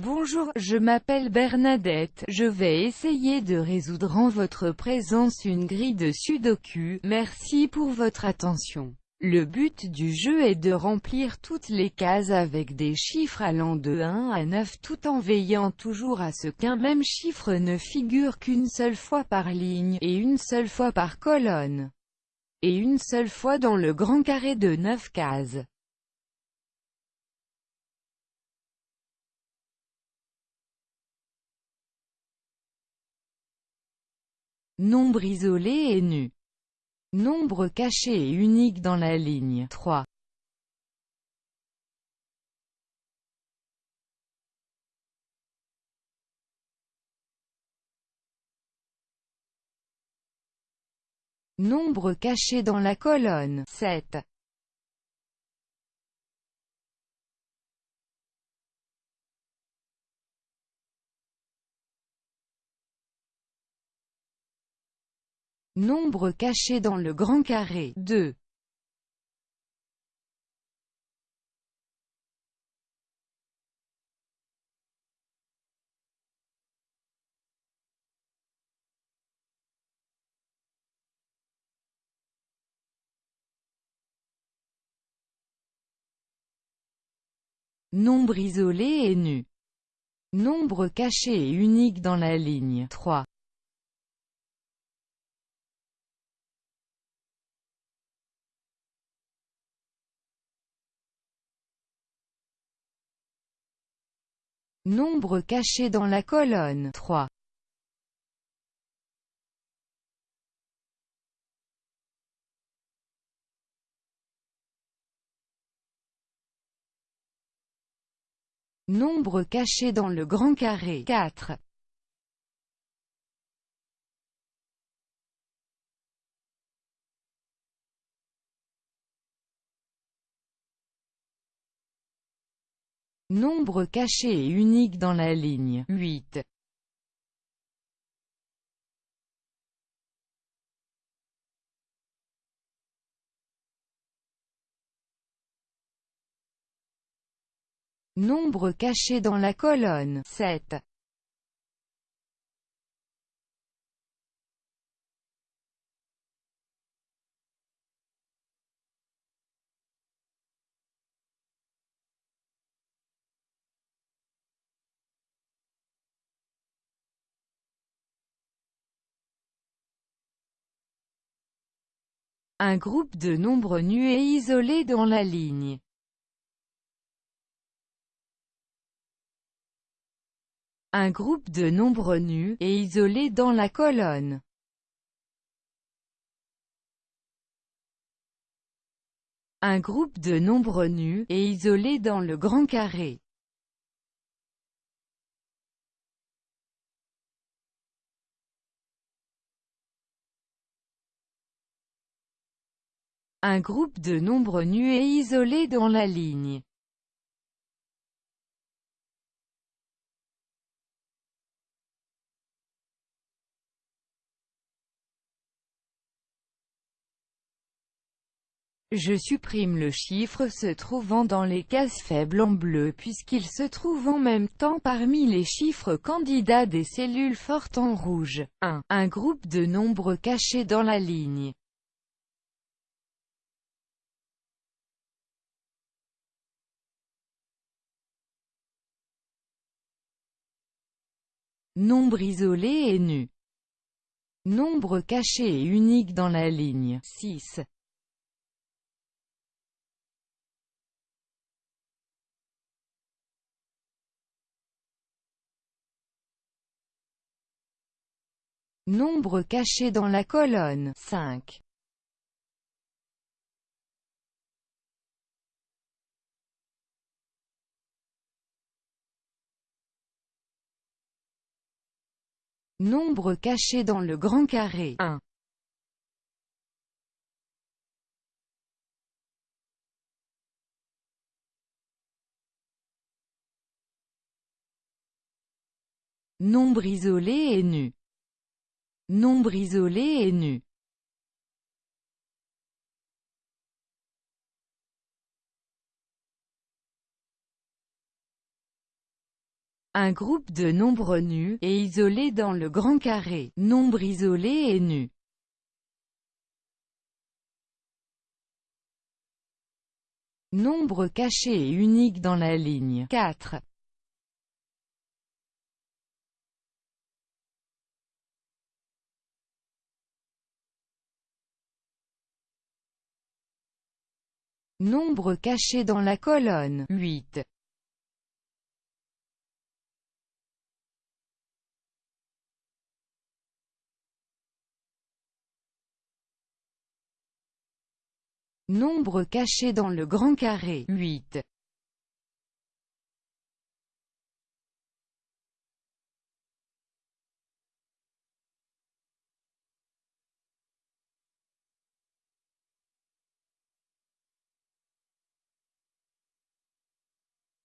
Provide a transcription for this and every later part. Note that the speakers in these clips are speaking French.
Bonjour, je m'appelle Bernadette, je vais essayer de résoudre en votre présence une grille de sudoku, merci pour votre attention. Le but du jeu est de remplir toutes les cases avec des chiffres allant de 1 à 9 tout en veillant toujours à ce qu'un même chiffre ne figure qu'une seule fois par ligne, et une seule fois par colonne, et une seule fois dans le grand carré de 9 cases. Nombre isolé et nu. Nombre caché et unique dans la ligne 3. Nombre caché dans la colonne 7. Nombre caché dans le grand carré 2. Nombre isolé et nu. Nombre caché et unique dans la ligne 3. Nombre caché dans la colonne 3. Nombre caché dans le grand carré 4. Nombre caché et unique dans la ligne 8. Nombre caché dans la colonne 7. Un groupe de nombres nus et isolés dans la ligne. Un groupe de nombres nus, et isolés dans la colonne. Un groupe de nombres nus, et isolés dans le grand carré. Un groupe de nombres nus et isolés dans la ligne. Je supprime le chiffre se trouvant dans les cases faibles en bleu puisqu'il se trouve en même temps parmi les chiffres candidats des cellules fortes en rouge. 1. Un groupe de nombres cachés dans la ligne. Nombre isolé et nu. Nombre caché et unique dans la ligne 6. Nombre caché dans la colonne 5. Nombre caché dans le grand carré 1. Nombre isolé et nu. Nombre isolé et nu. Un groupe de nombres nus, et isolés dans le grand carré. Nombre isolé et nu. Nombre caché et unique dans la ligne 4. Nombre caché dans la colonne 8. Nombre caché dans le grand carré 8.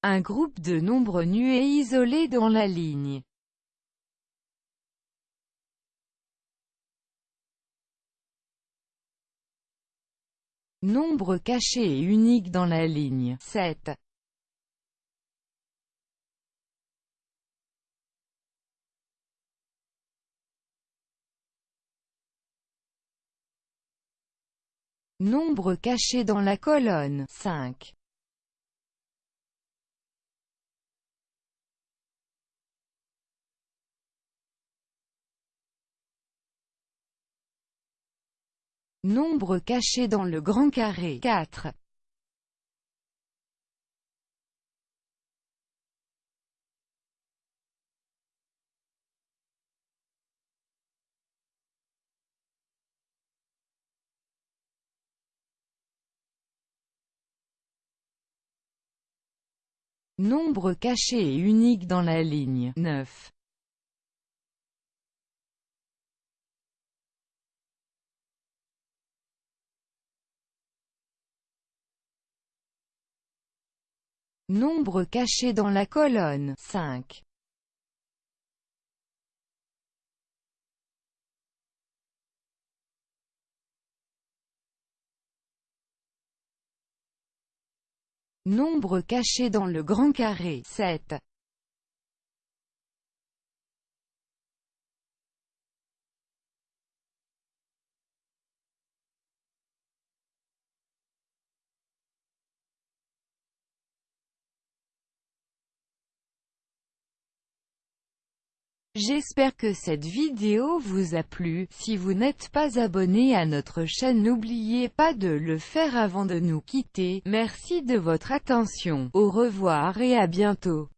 Un groupe de nombres nus et isolés dans la ligne. Nombre caché et unique dans la ligne 7. Nombre caché dans la colonne 5. Nombre caché dans le grand carré 4. Nombre caché et unique dans la ligne 9. Nombre caché dans la colonne 5. Nombre caché dans le grand carré 7. J'espère que cette vidéo vous a plu, si vous n'êtes pas abonné à notre chaîne n'oubliez pas de le faire avant de nous quitter, merci de votre attention, au revoir et à bientôt.